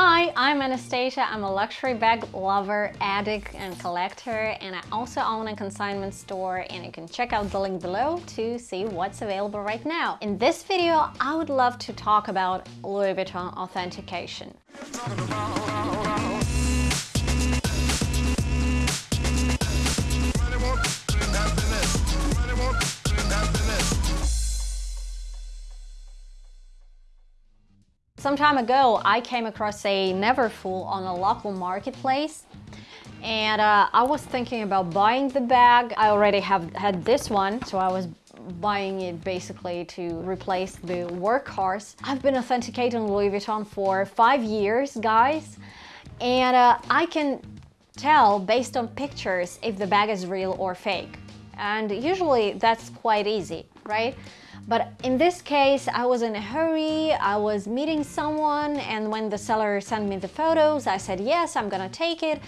Hi, I'm Anastasia. I'm a luxury bag lover, addict and collector and I also own a consignment store and you can check out the link below to see what's available right now. In this video, I would love to talk about Louis Vuitton authentication. Some time ago, I came across a Neverfull on a local marketplace and uh, I was thinking about buying the bag. I already have had this one, so I was buying it basically to replace the workhorse. I've been authenticating Louis Vuitton for five years, guys, and uh, I can tell based on pictures if the bag is real or fake. And usually that's quite easy, right? But in this case, I was in a hurry, I was meeting someone, and when the seller sent me the photos, I said, yes, I'm gonna take it.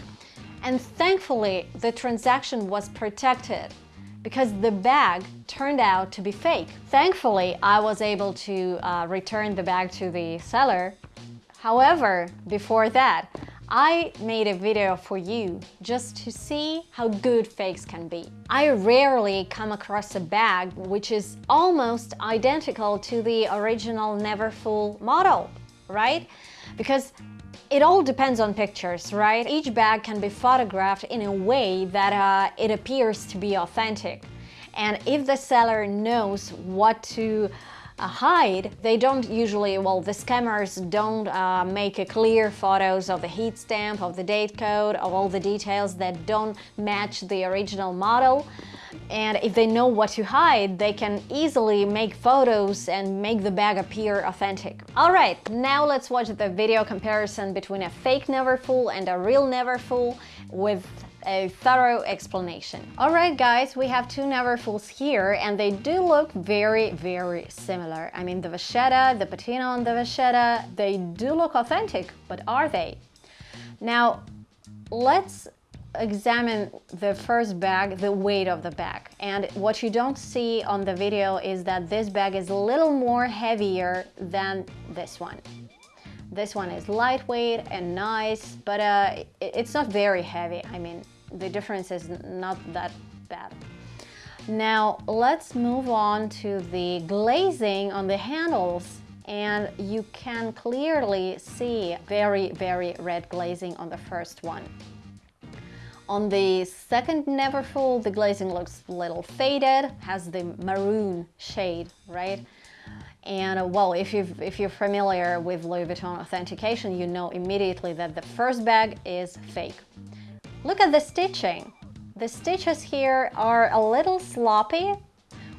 And thankfully, the transaction was protected because the bag turned out to be fake. Thankfully, I was able to uh, return the bag to the seller. However, before that, I made a video for you just to see how good fakes can be. I rarely come across a bag which is almost identical to the original Neverfull model, right? Because it all depends on pictures, right? Each bag can be photographed in a way that uh, it appears to be authentic. And if the seller knows what to hide, they don't usually, well, the scammers don't uh, make a clear photos of the heat stamp, of the date code, of all the details that don't match the original model. And if they know what to hide, they can easily make photos and make the bag appear authentic. Alright, now let's watch the video comparison between a fake Neverfull and a real Neverfull with a thorough explanation. Alright guys, we have two Neverfulls here and they do look very, very similar. I mean the Vachetta, the patina on the Vachetta, they do look authentic, but are they? Now, let's examine the first bag, the weight of the bag. And what you don't see on the video is that this bag is a little more heavier than this one. This one is lightweight and nice, but uh, it's not very heavy. I mean, the difference is not that bad. Now let's move on to the glazing on the handles and you can clearly see very, very red glazing on the first one. On the second Neverfull, the glazing looks a little faded, has the maroon shade, right? And uh, well, if, you if you're familiar with Louis Vuitton authentication, you know immediately that the first bag is fake. Look at the stitching. The stitches here are a little sloppy,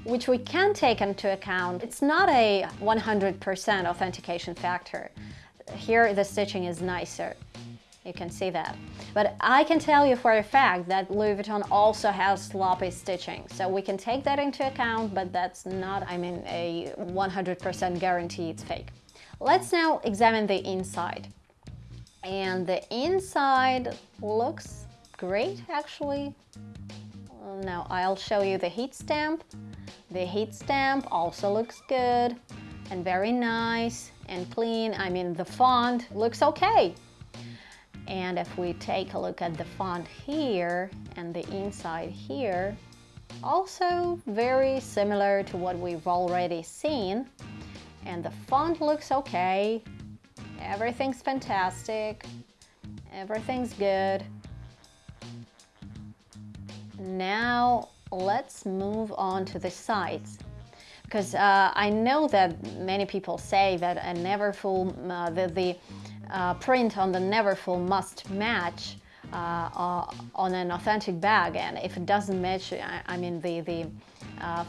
which we can take into account. It's not a 100% authentication factor. Here the stitching is nicer. You can see that. But I can tell you for a fact that Louis Vuitton also has sloppy stitching. So we can take that into account, but that's not, I mean, a 100% guarantee it's fake. Let's now examine the inside. And the inside looks great, actually. Now I'll show you the heat stamp. The heat stamp also looks good and very nice and clean. I mean, the font looks okay. And if we take a look at the font here and the inside here, also very similar to what we've already seen. And the font looks okay. Everything's fantastic. Everything's good. Now let's move on to the sides because uh, I know that many people say that a Neverfull, uh, the, the uh, print on the Neverfull must match uh, uh, on an authentic bag and if it doesn't match, I, I mean the, the uh,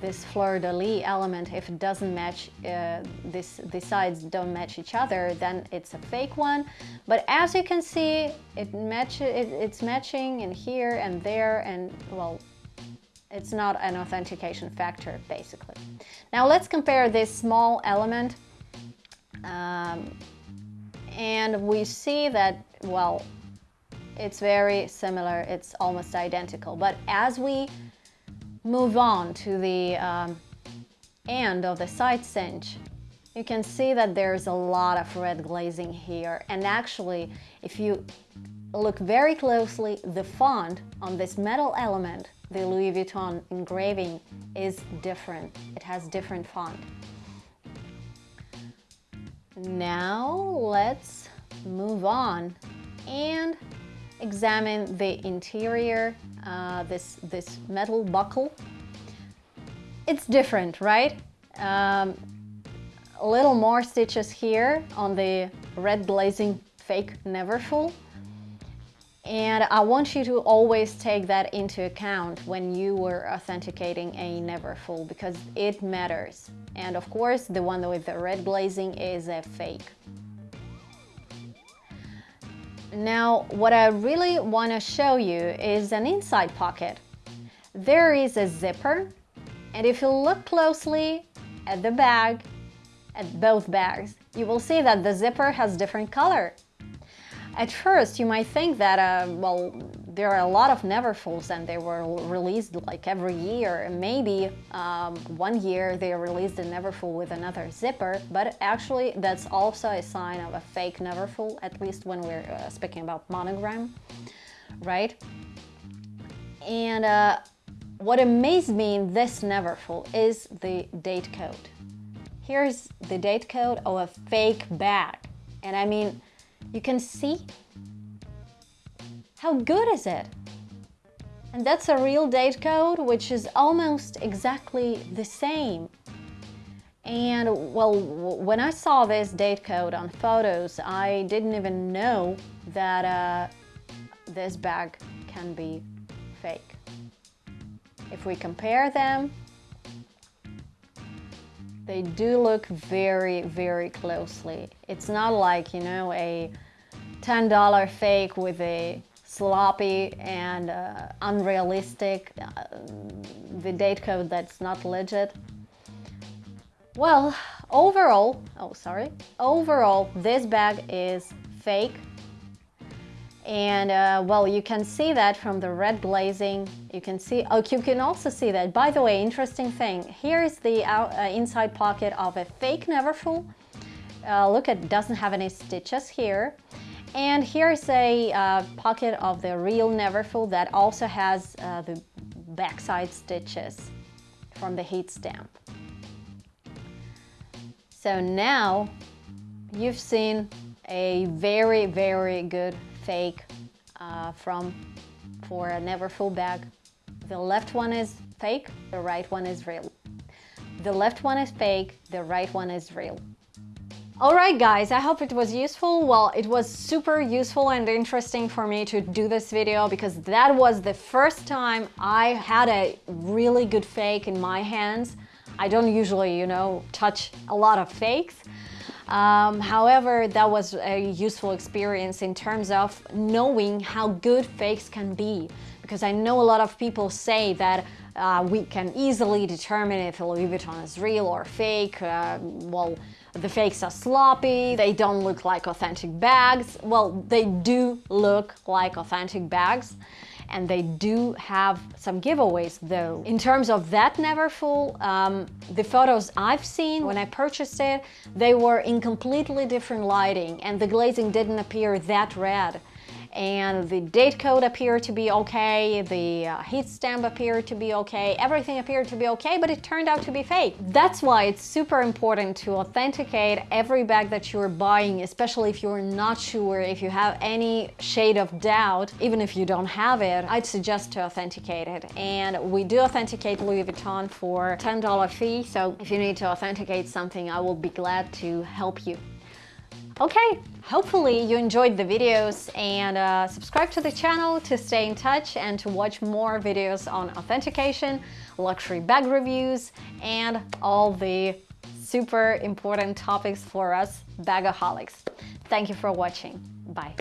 this fleur-de-lis element, if it doesn't match, uh, this, the sides don't match each other, then it's a fake one. But as you can see, it match, it, it's matching in here and there, and well, it's not an authentication factor, basically. Now let's compare this small element um, and we see that, well, it's very similar, it's almost identical. But as we move on to the um, end of the side cinch, you can see that there's a lot of red glazing here. And actually, if you look very closely, the font on this metal element, the Louis Vuitton engraving, is different. It has different font. Now let's move on and examine the interior, uh, this, this metal buckle. It's different, right? Um, a little more stitches here on the red glazing fake Neverfull. And I want you to always take that into account when you were authenticating a Neverfull because it matters. And of course, the one with the red glazing is a fake. Now, what I really want to show you is an inside pocket. There is a zipper, and if you look closely at the bag, at both bags, you will see that the zipper has different color. At first, you might think that, uh, well, there are a lot of Neverfulls and they were released like every year. Maybe um, one year they released a Neverfull with another zipper, but actually that's also a sign of a fake Neverfull, at least when we're uh, speaking about monogram, right? And uh, what amazed me in this Neverfull is the date code. Here's the date code of a fake bag. And I mean, you can see? How good is it? And that's a real date code, which is almost exactly the same. And well, when I saw this date code on photos, I didn't even know that uh, this bag can be fake. If we compare them, they do look very, very closely. It's not like, you know, a $10 fake with a sloppy and uh, unrealistic, uh, the date code that's not legit. Well, overall, oh sorry, overall this bag is fake and uh, well, you can see that from the red glazing. You can see, oh, you can also see that. By the way, interesting thing. Here is the out, uh, inside pocket of a fake Neverfull. Uh, look, it doesn't have any stitches here. And here's a uh, pocket of the real Neverfull that also has uh, the backside stitches from the heat stamp. So now you've seen a very, very good fake uh, from for a Neverfull bag. The left one is fake, the right one is real. The left one is fake, the right one is real. Alright guys, I hope it was useful. Well, it was super useful and interesting for me to do this video because that was the first time I had a really good fake in my hands. I don't usually, you know, touch a lot of fakes. Um, however, that was a useful experience in terms of knowing how good fakes can be. Because I know a lot of people say that uh, we can easily determine if a Louis Vuitton is real or fake. Uh, well, the fakes are sloppy, they don't look like authentic bags. Well, they do look like authentic bags and they do have some giveaways though. In terms of that Neverfull, um, the photos I've seen when I purchased it, they were in completely different lighting and the glazing didn't appear that red and the date code appeared to be okay, the uh, heat stamp appeared to be okay, everything appeared to be okay, but it turned out to be fake. That's why it's super important to authenticate every bag that you're buying, especially if you're not sure, if you have any shade of doubt, even if you don't have it, I'd suggest to authenticate it. And we do authenticate Louis Vuitton for $10 fee, so if you need to authenticate something, I will be glad to help you. Okay, hopefully you enjoyed the videos and uh, subscribe to the channel to stay in touch and to watch more videos on authentication, luxury bag reviews, and all the super important topics for us bagaholics. Thank you for watching. Bye.